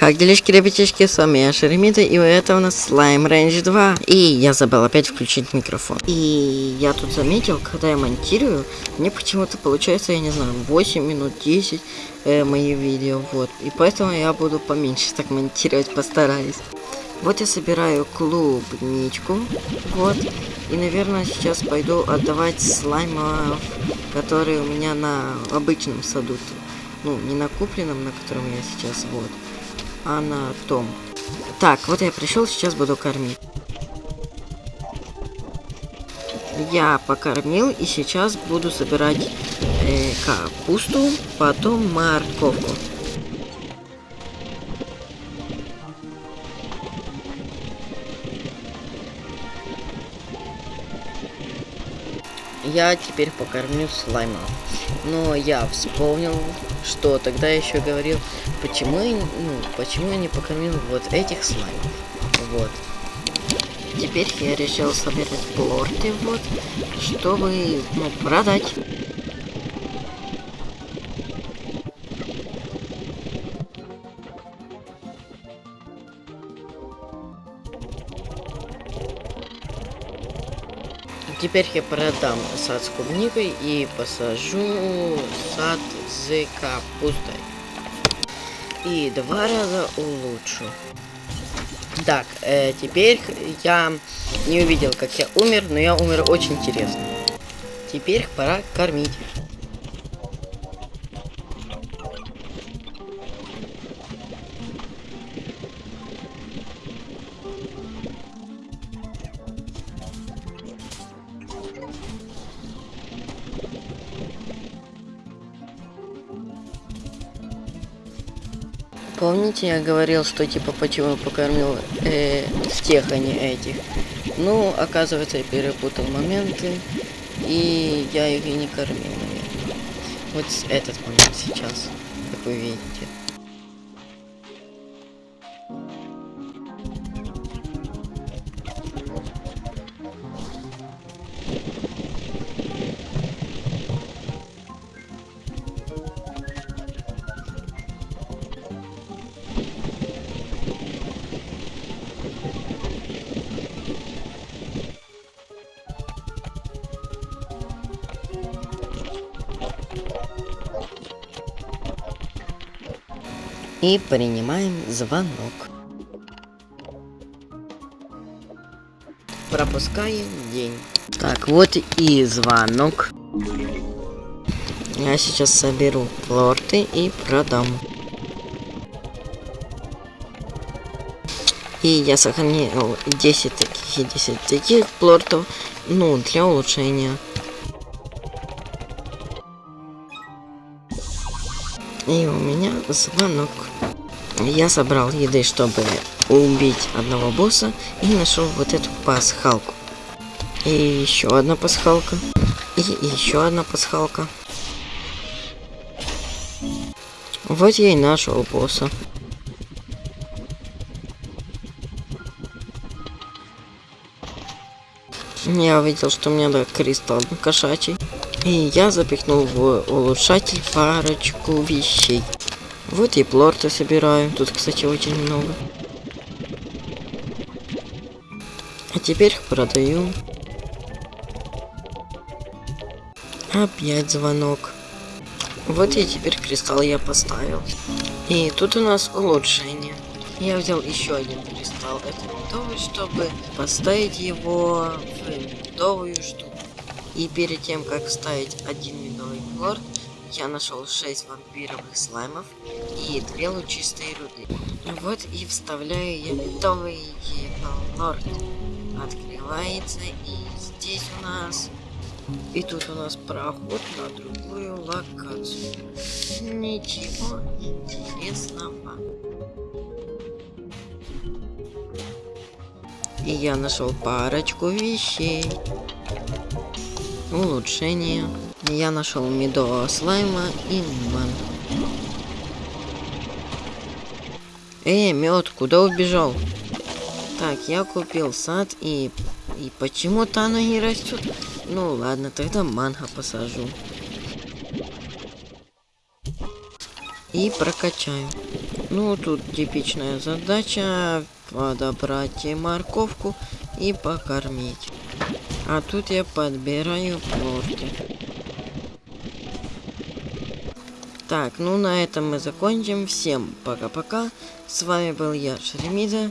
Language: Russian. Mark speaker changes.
Speaker 1: Как делишки, ребятишки, с вами я Шеремита, и это у нас Slime Range 2. И я забыл опять включить микрофон. И я тут заметил, когда я монтирую, мне почему-то получается, я не знаю, 8 минут, 10 э, мои видео, вот. И поэтому я буду поменьше так монтировать, постараюсь. Вот я собираю клубничку, вот. И, наверное, сейчас пойду отдавать слаймов, которые у меня на обычном саду. Ну, не на купленном, на котором я сейчас, вот а на том. Так, вот я пришел, сейчас буду кормить. Я покормил и сейчас буду собирать э, капусту, потом морковку. Я теперь покормлю слайма. Но я вспомнил, что тогда еще говорил, почему я, ну, почему я не покормил вот этих слаймов. Вот. Теперь я решил собирать плорты, вот, чтобы, ну, продать. Теперь я продам сад с клубникой и посажу сад с капустой. И два раза улучшу. Так, э, теперь я не увидел, как я умер, но я умер очень интересно. Теперь пора кормить. Помните, я говорил, что типа почему покормил э, тех, а не этих? Ну, оказывается, я перепутал моменты, и я их и не кормил, наверное. Вот этот момент сейчас, как вы видите. И принимаем звонок. Пропускаем день. Так, вот и звонок. Я сейчас соберу плорты и продам. И я сохранил 10 таких и 10 таких плортов, ну, для улучшения. И у меня звонок. Я собрал еды, чтобы убить одного босса. И нашел вот эту пасхалку. И еще одна пасхалка. И еще одна пасхалка. Вот я и нашел босса. Я увидел, что у меня да, кристалл кошачий. И я запихнул в улучшатель парочку вещей. Вот и плорты собираю. Тут, кстати, очень много. А теперь продаю. Опять звонок. Вот и теперь кристалл я поставил. И тут у нас улучшение. Я взял еще один кристалл. Это медовый, чтобы поставить его в медовую штуку. И перед тем, как вставить один медовый плорт, я нашел 6 вампировых слаймов и 2 лучистые руды. Вот и вставляю я медовый плорт. Открывается и здесь у нас... И тут у нас проход на другую локацию. Ничего интересного. И я нашел парочку вещей улучшение. Я нашел медового слайма и ман. Эй, мед, куда убежал? Так, я купил сад и... И почему-то оно не растет. Ну ладно, тогда манго посажу. И прокачаю. Ну, тут типичная задача подобрать морковку и покормить. А тут я подбираю плорки. Так, ну на этом мы закончим. Всем пока-пока. С вами был я, Шеремида.